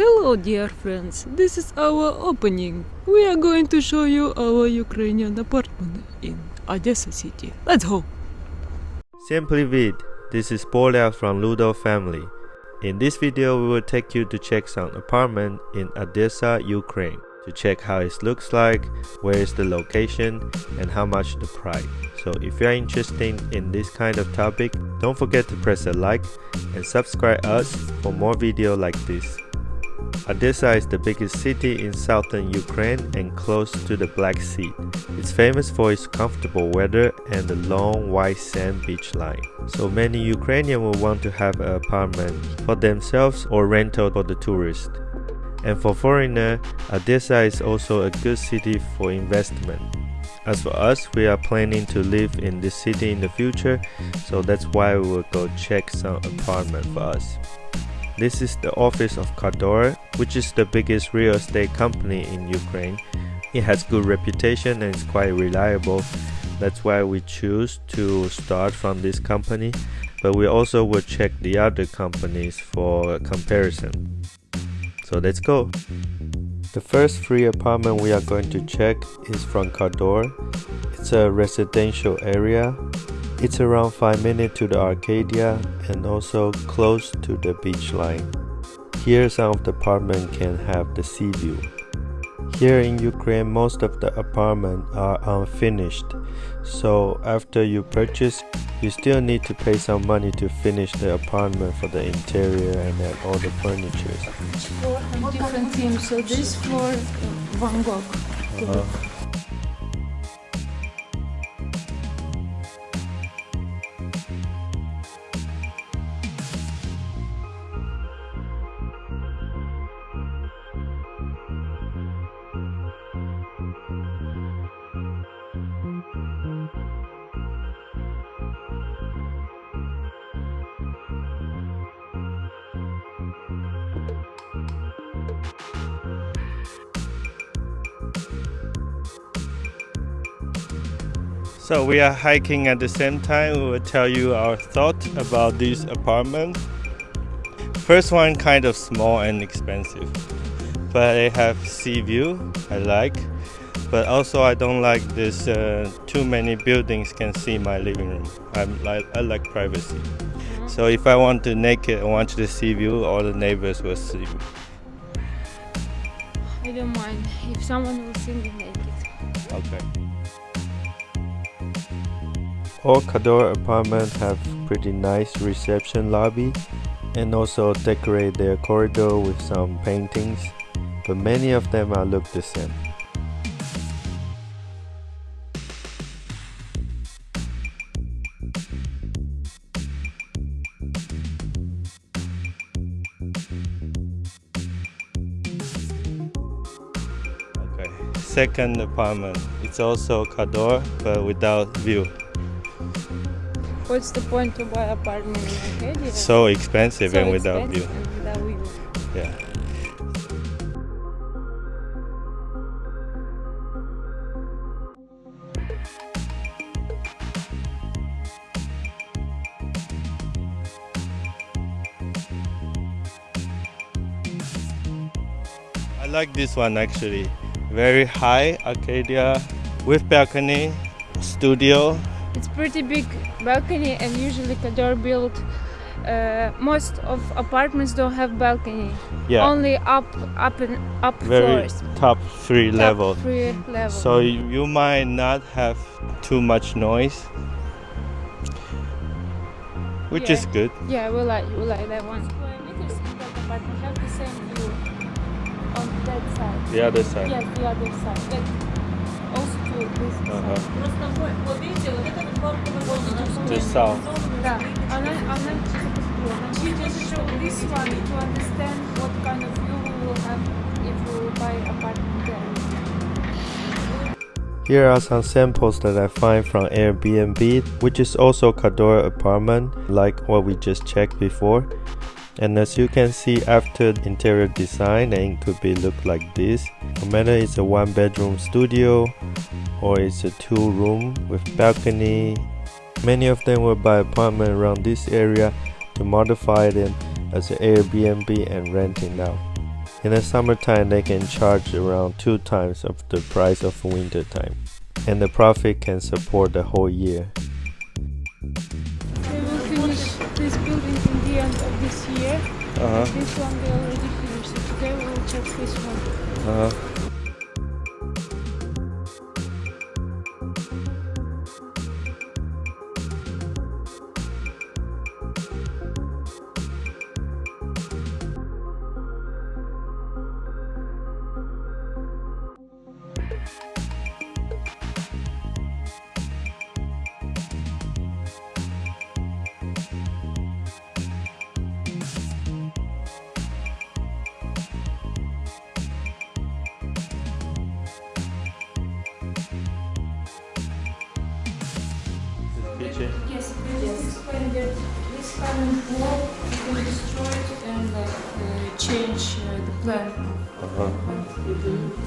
Hello dear friends, this is our opening. We are going to show you our Ukrainian apartment in Odessa city. Let's go! Всем привет! This is Borlia from Ludo family. In this video we will take you to check some apartment in Odessa, Ukraine to check how it looks like, where is the location, and how much the price. So if you are interested in this kind of topic, don't forget to press a like and subscribe us for more video like this. Odessa is the biggest city in southern Ukraine and close to the Black Sea. It's famous for its comfortable weather and the long white sand beach line. So many Ukrainians will want to have an apartment for themselves or rental for the tourists. And for foreigner, Odessa is also a good city for investment. As for us, we are planning to live in this city in the future, so that's why we will go check some apartment for us. This is the office of Kadorr, which is the biggest real estate company in Ukraine. It has good reputation and is quite reliable. That's why we choose to start from this company, but we also will check the other companies for comparison. So let's go. The first free apartment we are going to check is from Kadorr. It's a residential area. It's around 5 minutes to the Arcadia and also close to the beach line. Here some of the apartment can have the sea view. Here in Ukraine most of the apartments are unfinished. So after you purchase, you still need to pay some money to finish the apartment for the interior and then all the furniture. Different themes, so this floor Van Gogh. Uh, So we are hiking at the same time. We will tell you our thought about this apartment. First one kind of small and expensive, but they have sea view. I like, but also I don't like this. Uh, too many buildings can see my living room. I'm like I like privacy. So if I want to naked, I want to see view. All the neighbors will see me. I don't mind if someone will see me naked. Okay. All Kadorr apartments have pretty nice reception lobby and also decorate their corridor with some paintings, but many of them are look the same. Okay, second apartment. It's also Kadorr, but without view. What's the point to buy apartment in Arcadia? So expensive So and without view. expensive and without view. Yeah. I like this one actually. Very high Arcadia with balcony, studio. Pretty big balcony and usually Kadorr built uh, most of apartments don't have balcony. Yeah. Only up up and up very floors. top three Top level. three level. So you might not have too much noise, which Yeah. is good. yeah, we like we like that one. Square meters in that apartment have the same view on that side. The other side. Yes, the other side. That also to this Uh-huh. side. The south. Да, она, она she just show this one to understand what kind of view we will have if we will buy apartment there. Here are some samples that I find from Airbnb, which is also Khador apartment, like what we just checked before. And as you can see after the interior design, it could be look like this. No matter it's a one bedroom studio or it's a two room with balcony. Many of them will buy apartment around this area to modify them as an Airbnb and renting out. In the summertime, they can charge around two times of the price of winter time, and the profit can support the whole year. They will finish this building in the end of this year. Uh This one they already finished. So today we will check this one. Uh huh. Just that this kind of wall has been destroyed and like uh, change uh, the plan. Uh huh.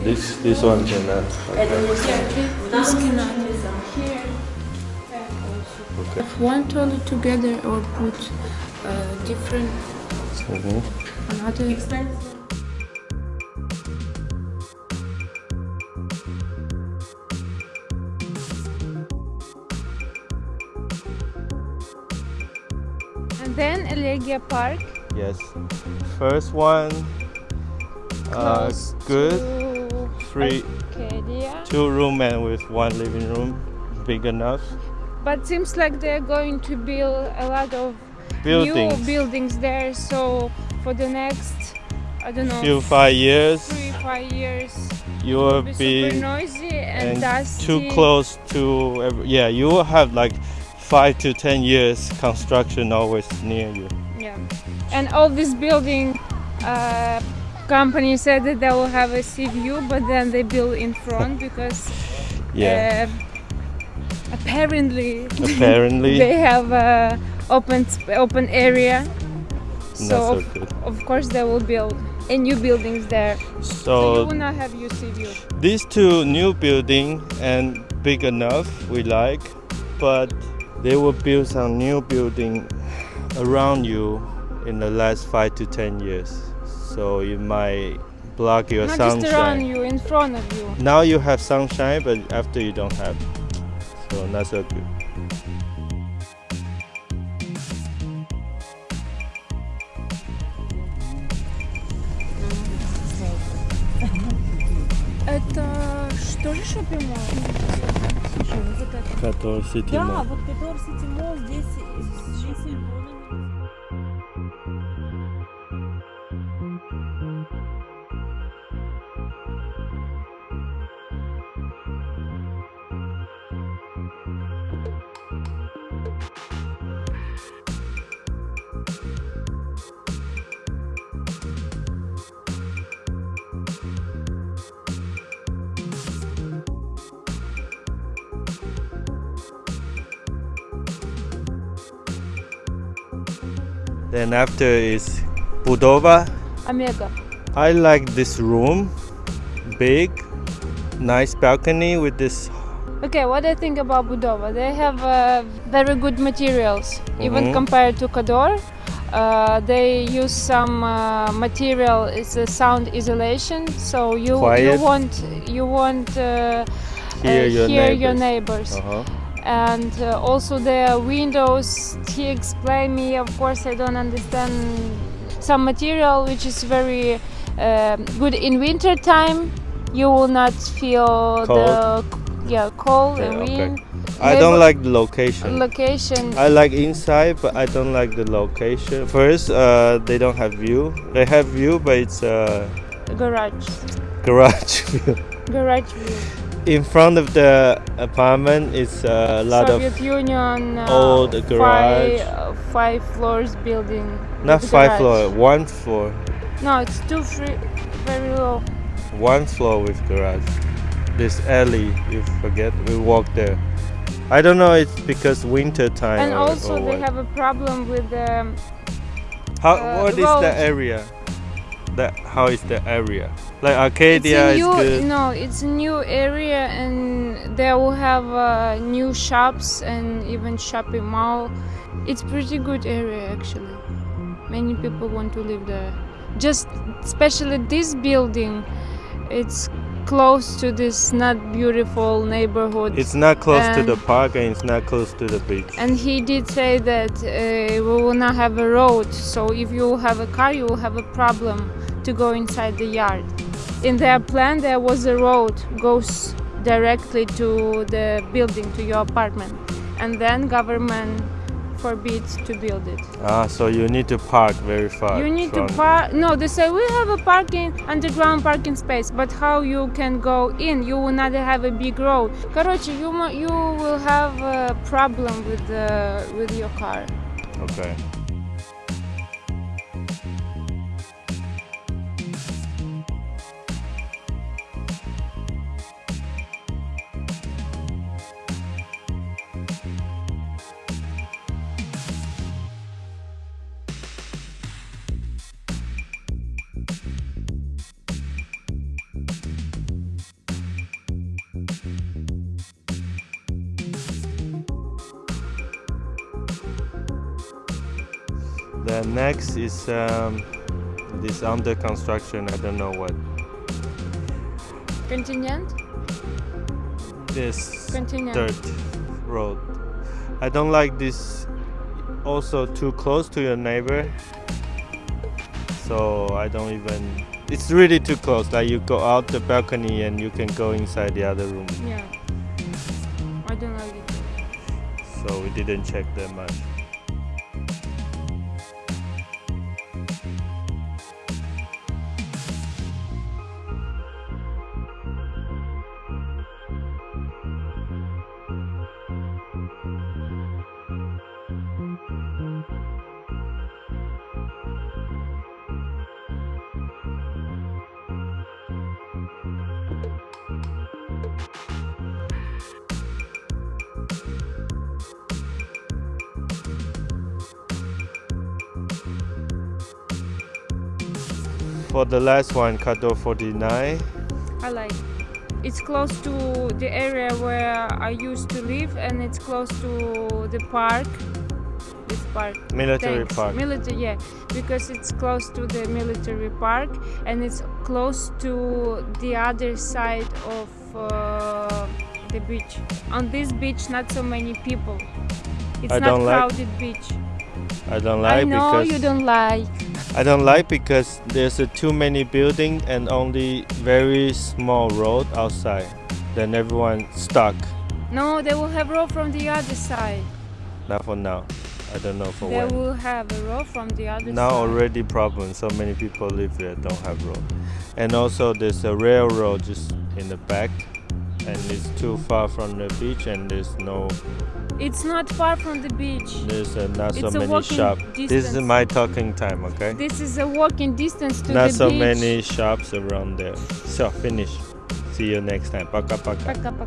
This this one cannot. Yeah, this cannot. Here and. Okay. Have one toilet together or put uh, different Mhm. another. And then Elegia Park. Yes. First one. Uh, close good. Three, Arcadia. two room and with one living room, big enough. But seems like they're going to build a lot of Buildings. new buildings there. So for the next, I don't know, Few five years, three five years, you will be noisy and, and dusty. too close to. ev- Yeah, you will have like five to ten years construction always near you. Yeah, and all this building. Uh, company said that they will have a sea view but then they build in front because Yeah. uh, apparently Apparently, they have a open open area so so of, of course they will build a new buildings there so you will not have your sea view these two new building and big enough we like, but they will build some new building around you in the last five to ten years. So it might block your not just around sunshine. you in front of you Now you have sunshine, but after you don't have. So not so good. это что же шопинг еще вот это. Да, вот который City Mall здесь Then after is Budova. Amiga. I like this room. Big, nice balcony with this. Okay, what I think about Budova? They have uh, very good materials, mm -hmm. even mm-hmm. compared to Kadorr. Uh, they use some uh, material. It's a sound isolation, so you Quiet. you won't you won't uh, hear, uh, your, hear neighbors. your neighbors. -huh. And uh, also the windows. He explained me. Of course, I don't understand some material which is very um good in winter time. You will not feel the yeah cold and okay. wind. I don't like the location. location. I like inside, but I don't like the location. First, uh, they don't have view. They have view, but it's a garage garage view. garage view. In front of the apartment is a lot Soviet of Union uh, old garage. Five, uh, five floors building. not five garage. floor, one floor, No, it's two free, very low. one floor with garage. This alley, you forget, we walk there. I don't know. It's because winter time. and or, also or they what. have a problem with the How, uh, what is the area? That how is the area? Like it's Arcadia a is good. no it's a new area and they will have uh, new shops and even shopping mall it's pretty good area actually many people want to live there just especially this building, it's close to this not beautiful neighborhood. It's not close to the park and it's not close to the beach. and he did say that uh, we will not have a road, so if you have a car, you will have a problem to go inside the yard. In their plan, there was a road goes directly to the building, to your apartment, and then government forbids to build it. Ah, so you need to park very far. you need from- to park. No, they say we have a parking underground parking space, but how you can go in? You will not have a big road. Короче, you mo- you will have a problem with the with your car. Okay. The next is um, this under construction. I don't know what Continent? this Continent. dirt road. I don't like this. Also too close to your neighbor. So I don't even. It's really too close. Like you go out the balcony and you can go inside the other room. Yeah. I don't like it. So we didn't check that much. For the last one, Kato 49. I like. It's close to the area where I used to live, and it's close to the park. This park. Military Thanks. Park. Military, yeah, because it's close to the military park and it's close to the other side of uh, the beach. On this beach, not so many people. It's I not don't like- crowded beach. I don't like I know because you don't like. I don't like because there's a too many building and only very small road outside. Then everyone stuck. No, they will have road from the other side. Not for now. I don't know for They when. will have a road from the other Now side. already problem. So many people live there don't have road. And also there's a railroad just in the back, and it's too far from the beach and there's no it's not far from the beach. There's uh, not so many shops this is my talking time okay? This is a walking distance to not the so beach. many shops around there. So finish. See you next time. Paka paka, paka, paka.